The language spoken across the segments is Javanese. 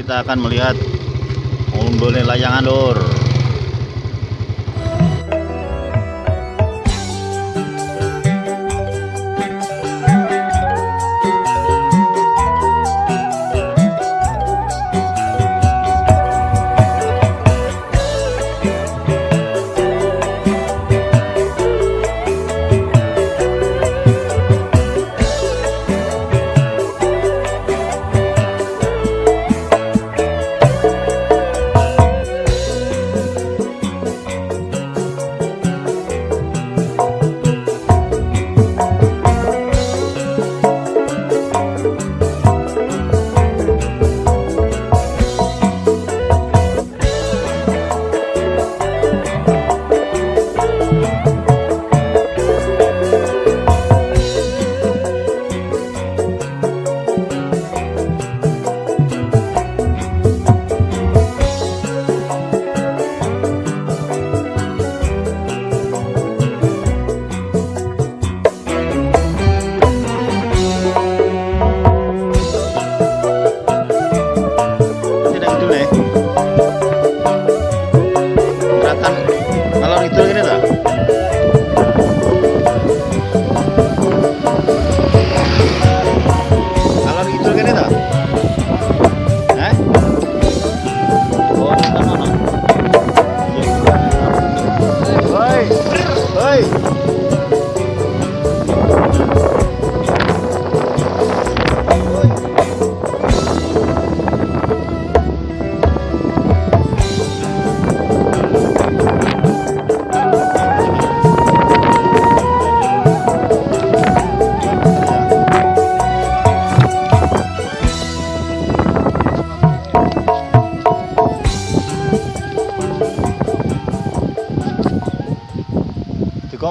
kita akan melihat umbolnya layangan lur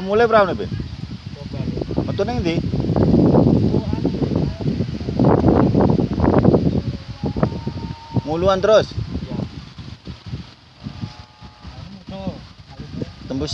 mulai berapa nih, Bin? Metu ning ndi? Muluan terus. Tembus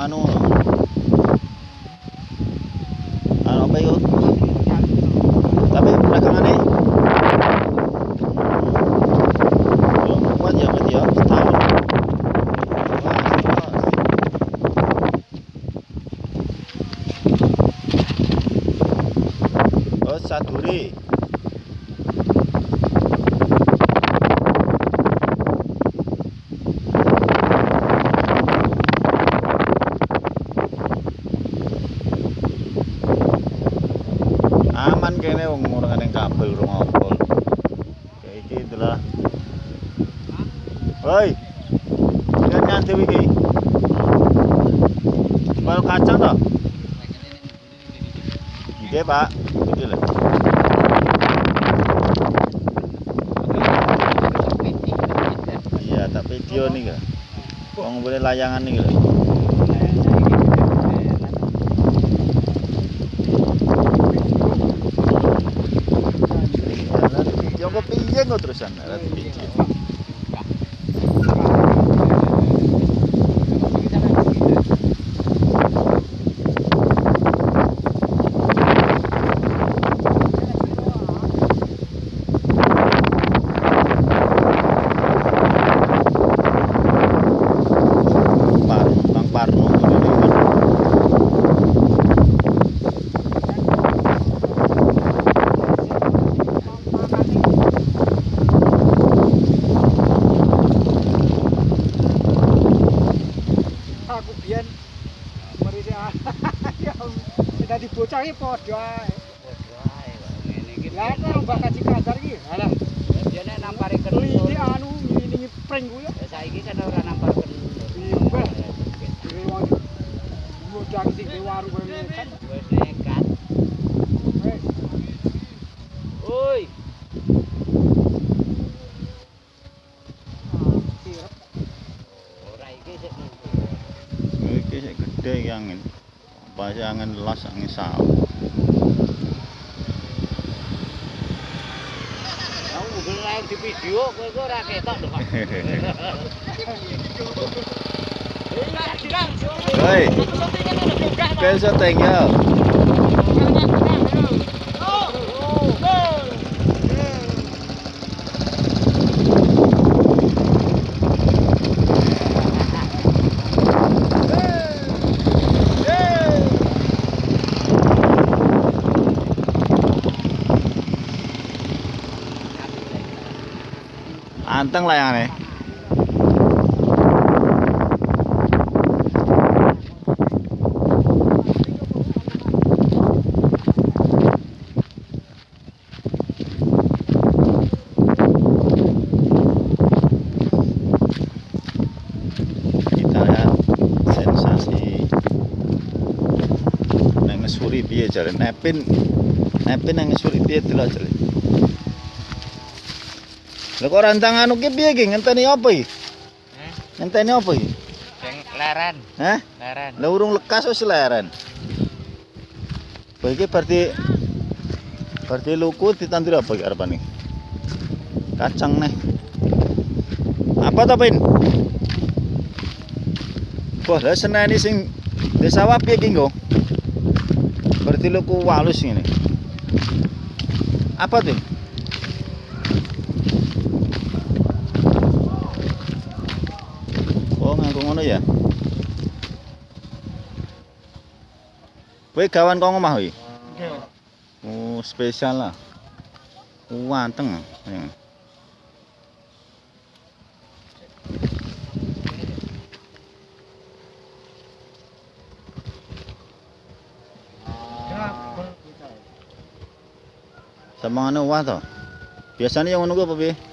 ano Hoi Lihat nyantai iki Bal kacang toh? Iya pak. Itu lah. Iya tak video nih kan Wong boleh layangan nih video kok piye kok terusan lihat video bocah iki padha ae. Lah nek mbak kaji kadar iki, alah Biasanya nampari iki kendul. anu ini pring ku ya. Ya saiki kan ora nampar kendul. Iya, wong iki. di warung kene kan. Wis Pas angin las angin. Aku lain di video kowe kok ora ketok lho, Pak. Hei. Pel syuting Ganteng layangannya. piye dia nepin nepin nang ngisuri piye delok jalan. Lha kok rantang anu ki piye ki ngenteni apa iki Heh, ngenteni apa iki sing leren, Hah leren. Lah urung lekas wis leren. Kowe iki berarti berarti luku ditandur apa iki arepane? Kacang nih. Apa to, Pin? Wah, lah seneni sing desa wapi iki nggo. Berarti luku walus ngene. Apa tuh? Oh, nganggo ngono ya. Kowe gawan kok omah iki? Oh, spesial lah. Wanteng. Ya. Sama anu wah to. Biasanya yang ngono ku apa piye?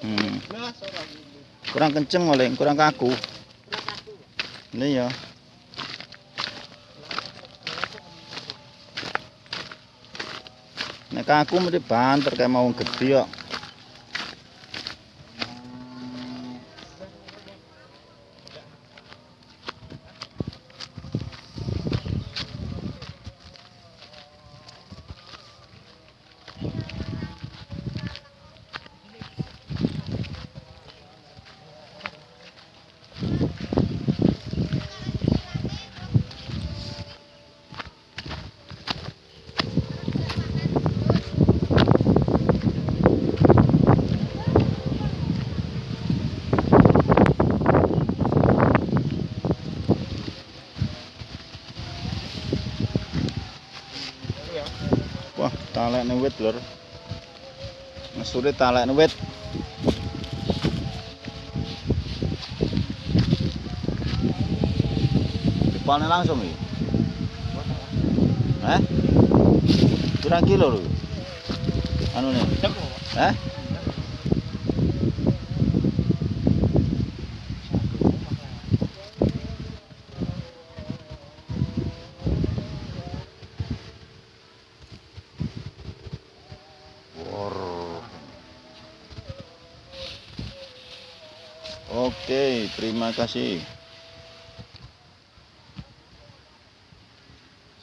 Hmm. Kurang kenceng oleh, kurang kaku. Ini ya. Nek kaku mesti banter kayak mau gede kok. Wah, talekne wit lur. Ngesure talekne wit. Dipane langsung iki. Hah? Pirang kilo lho? Anu nih. Hah? Oke, terima kasih.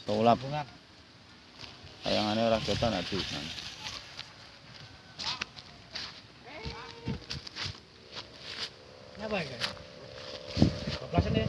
Sulap ayangane ora keton aduh. Apa ya? Kebelasan ya?